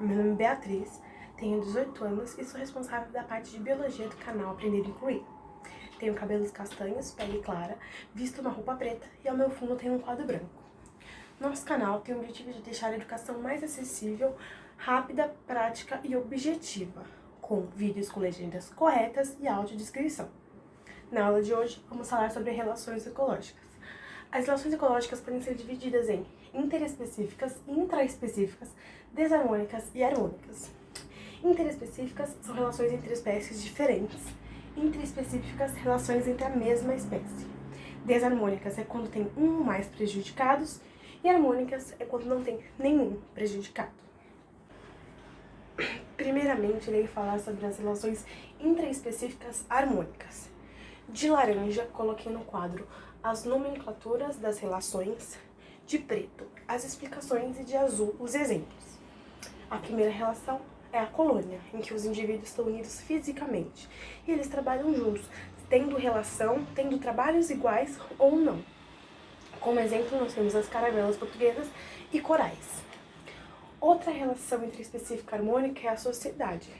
Meu nome é Beatriz, tenho 18 anos e sou responsável da parte de biologia do canal Aprender e Incluir. Tenho cabelos castanhos, pele clara, visto uma roupa preta e ao meu fundo tem um quadro branco. Nosso canal tem o objetivo de deixar a educação mais acessível, rápida, prática e objetiva, com vídeos com legendas corretas e audiodescrição. Na aula de hoje, vamos falar sobre relações ecológicas. As relações ecológicas podem ser divididas em interespecíficas, intraespecíficas, desarmônicas e harmônicas. Interespecíficas são relações entre espécies diferentes, intraespecíficas, relações entre a mesma espécie. Desarmônicas é quando tem um ou mais prejudicados e harmônicas é quando não tem nenhum prejudicado. Primeiramente, irei falar sobre as relações intraespecíficas harmônicas. De laranja, coloquei no quadro as nomenclaturas das relações, de preto as explicações e de azul os exemplos. A primeira relação é a colônia, em que os indivíduos estão unidos fisicamente e eles trabalham juntos, tendo relação, tendo trabalhos iguais ou não. Como exemplo, nós temos as caravelas portuguesas e corais. Outra relação entre específica harmônica é a sociedade,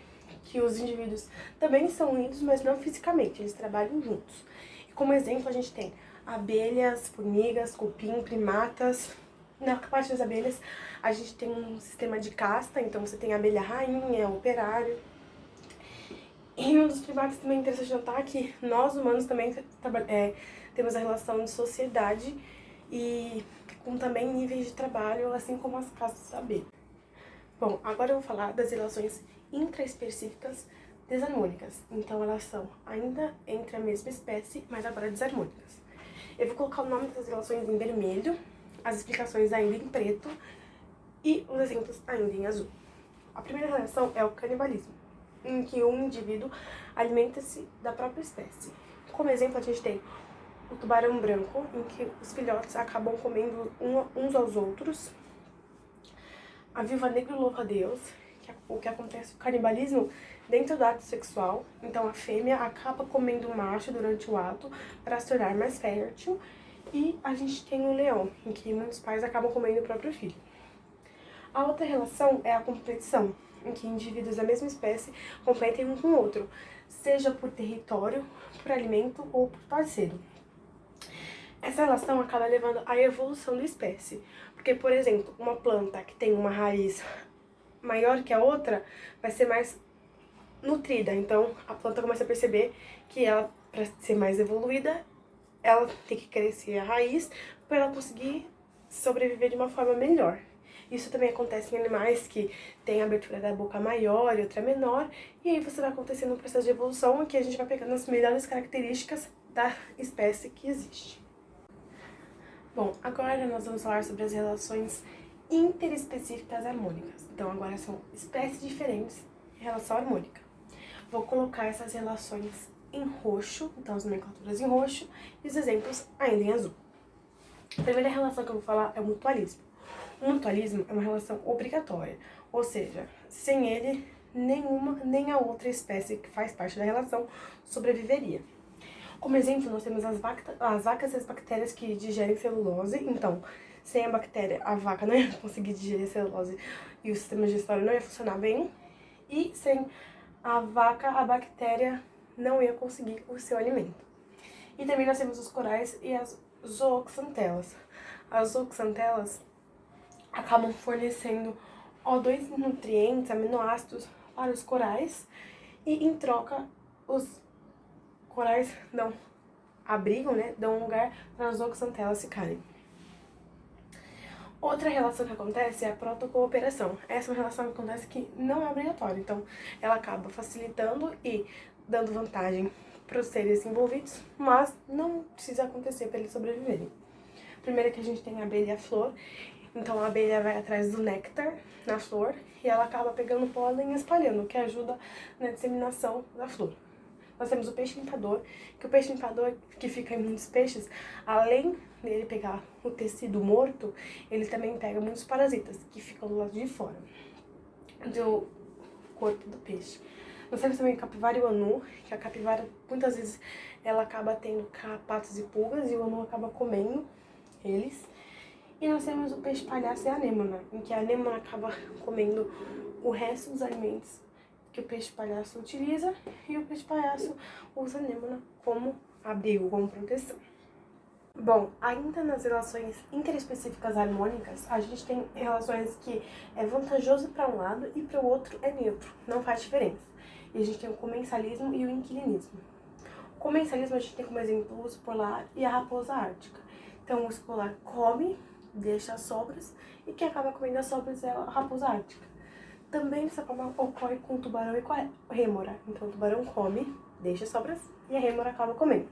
que os indivíduos também são unidos, mas não fisicamente, eles trabalham juntos. E como exemplo, a gente tem abelhas, formigas, cupim, primatas. Na parte das abelhas, a gente tem um sistema de casta, então você tem abelha rainha, operário. E um dos primatas também interessante notar que nós humanos também é, temos a relação de sociedade e com também níveis de trabalho, assim como as castas da abelha. Bom, agora eu vou falar das relações intraespecíficas desarmônicas. Então elas são ainda entre a mesma espécie, mas agora desarmônicas. Eu vou colocar o nome dessas relações em vermelho, as explicações ainda em preto e os exemplos ainda em azul. A primeira relação é o canibalismo, em que um indivíduo alimenta-se da própria espécie. Como exemplo, a gente tem o tubarão branco, em que os filhotes acabam comendo uns aos outros. A viúva negra louva a Deus, o que acontece o canibalismo dentro do ato sexual. Então a fêmea acaba comendo o macho durante o ato para se tornar mais fértil. E a gente tem o leão, em que muitos pais acabam comendo o próprio filho. A outra relação é a competição, em que indivíduos da mesma espécie competem um com o outro, seja por território, por alimento ou por parceiro. Essa relação acaba levando à evolução da espécie, porque, por exemplo, uma planta que tem uma raiz maior que a outra vai ser mais nutrida. Então, a planta começa a perceber que ela, para ser mais evoluída, ela tem que crescer a raiz para ela conseguir sobreviver de uma forma melhor. Isso também acontece em animais que têm a abertura da boca maior e outra menor, e aí você vai acontecendo um processo de evolução em que a gente vai pegando as melhores características da espécie que existe. Bom, agora nós vamos falar sobre as relações interespecíficas harmônicas. Então agora são espécies diferentes em relação harmônica. Vou colocar essas relações em roxo, então as nomenclaturas em roxo, e os exemplos ainda em azul. A primeira relação que eu vou falar é o mutualismo. O mutualismo é uma relação obrigatória, ou seja, sem ele, nenhuma nem a outra espécie que faz parte da relação sobreviveria. Como exemplo, nós temos as, as vacas e as bactérias que digerem celulose, então, sem a bactéria, a vaca não ia conseguir digerir a celulose e o sistema digestório não ia funcionar bem, e sem a vaca, a bactéria não ia conseguir o seu alimento. E também nós temos os corais e as zooxantelas. As zooxantelas acabam fornecendo O2 nutrientes, aminoácidos para os corais e em troca os corais dão abrigo, né, dão um lugar para as zooxantelas ficarem. Outra relação que acontece é a protocooperação. Essa é uma relação que acontece que não é obrigatória, então ela acaba facilitando e dando vantagem para os seres envolvidos, mas não precisa acontecer para eles sobreviverem. Primeiro que a gente tem a abelha e a flor, então a abelha vai atrás do néctar na flor e ela acaba pegando pólen e espalhando, o que ajuda na disseminação da flor. Nós temos o peixe limpador, que o peixe limpador que fica em muitos peixes, além dele pegar o tecido morto, ele também pega muitos parasitas que ficam do lado de fora do corpo do peixe. Nós temos também a capivara e o anu, que a capivara muitas vezes ela acaba tendo carrapatos e pulgas e o anu acaba comendo eles. E nós temos o peixe palhaço e a anêmona, em que a anêmona acaba comendo o resto dos alimentos que o peixe-palhaço utiliza e o peixe-palhaço usa a anêmona como abrigo, como proteção. Bom, ainda nas relações interespecíficas harmônicas, a gente tem relações que é vantajoso para um lado e para o outro é neutro, não faz diferença. E a gente tem o comensalismo e o inquilinismo. O comensalismo a gente tem como exemplo o urso polar e a raposa ártica. Então o urso polar come, deixa as sobras, e quem acaba comendo as sobras é a raposa ártica. Também essa forma ocorre com o tubarão e com a rêmora. Então o tubarão come, deixa as sobras, e a rêmora acaba comendo.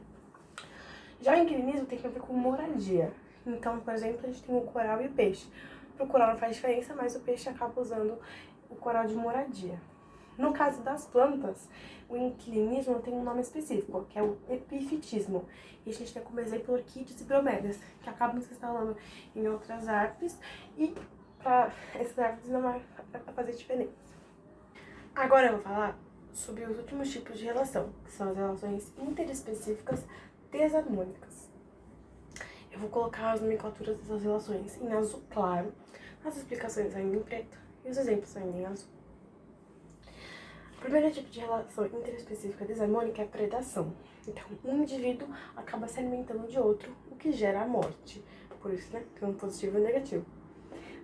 Já o inquilinismo tem a ver com moradia. Então, por exemplo, a gente tem o coral e o peixe. Para o coral não faz diferença, mas o peixe acaba usando o coral de moradia. No caso das plantas, o inquilinismo tem um nome específico, que é o epifitismo. E a gente tem como exemplo orquídeas e bromélias, que acabam se instalando em outras árvores e para essas árvores não vai fazer diferença. Agora eu vou falar sobre os últimos tipos de relação, que são as relações interespecíficas desarmônicas. Eu vou colocar as nomenclaturas dessas relações em azul claro, as explicações ainda em preto e os exemplos ainda em azul. O primeiro tipo de relação interespecífica desarmônica é a predação. Então, um indivíduo acaba se alimentando de outro, o que gera a morte. Por isso, né, tem um positivo e um negativo.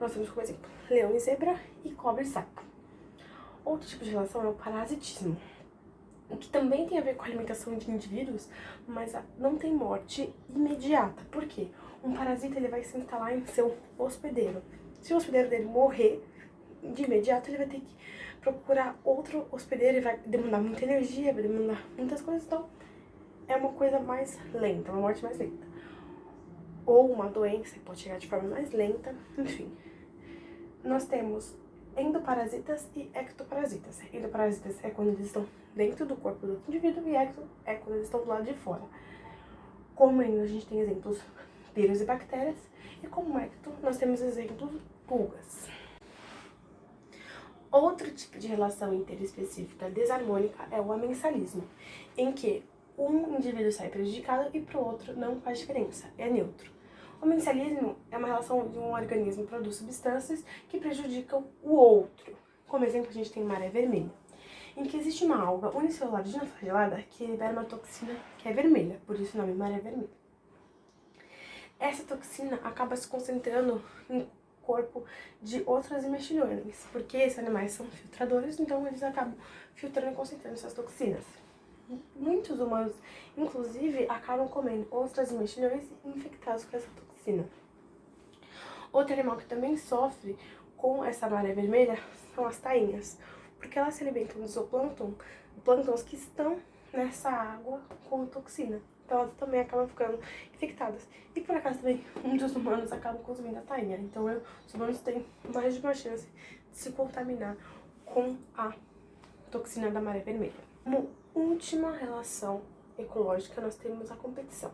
Nós temos como exemplo leão e zebra e cobra e sapo. Outro tipo de relação é o parasitismo que também tem a ver com a alimentação de indivíduos, mas não tem morte imediata. Por quê? Um parasita ele vai se instalar em seu hospedeiro. Se o hospedeiro dele morrer, de imediato ele vai ter que procurar outro hospedeiro e vai demandar muita energia, vai demandar muitas coisas, então é uma coisa mais lenta, uma morte mais lenta. Ou uma doença que pode chegar de forma mais lenta, enfim. Nós temos endoparasitas e ectoparasitas. Endoparasitas é quando eles estão dentro do corpo do indivíduo e ecto é quando eles estão do lado de fora. Como endo, a gente tem exemplos vírus e bactérias, e como ecto, nós temos exemplos pulgas. Outro tipo de relação interespecífica desarmônica é o amensalismo, em que um indivíduo sai prejudicado e para o outro não faz diferença, é neutro. O é uma relação de um organismo que produz substâncias que prejudicam o outro. Como exemplo, a gente tem maré vermelha, em que existe uma alga unicelular dinoflagelada que libera uma toxina que é vermelha, por isso o nome maré vermelha. Essa toxina acaba se concentrando no corpo de outros mexilhões, porque esses animais são filtradores, então eles acabam filtrando e concentrando essas toxinas muitos humanos, inclusive, acabam comendo ostras e mexilhões infectados com essa toxina toxina. Outro animal que também sofre com essa maré vermelha são as tainhas, porque elas se alimentam do zooplâncton, plânctons que estão nessa água com toxina. Então elas também acabam ficando infectadas. E por acaso também muitos humanos acabam consumindo a tainha. Então os humanos têm mais de uma chance de se contaminar com a toxina da maré vermelha. Como última relação ecológica, nós temos a competição.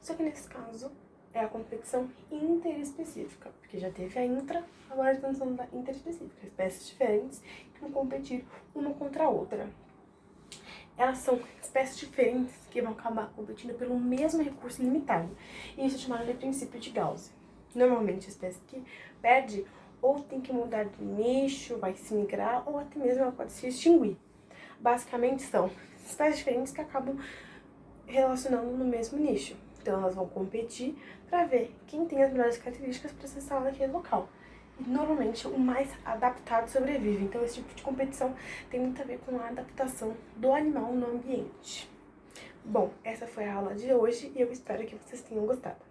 Só que nesse caso, é a competição interespecífica, porque já teve a intra, agora estamos falando da interespecífica, espécies diferentes que vão competir uma contra a outra. Elas são espécies diferentes que vão acabar competindo pelo mesmo recurso limitado, e isso é chamado de princípio de Gauss. Normalmente a espécie que perde ou tem que mudar de nicho, vai se migrar, ou até mesmo ela pode se extinguir. Basicamente são espécies diferentes que acabam relacionando no mesmo nicho. Então elas vão competir para ver quem tem as melhores características para se instalar naquele local. E normalmente o mais adaptado sobrevive. Então esse tipo de competição tem muito a ver com a adaptação do animal no ambiente. Bom, essa foi a aula de hoje e eu espero que vocês tenham gostado.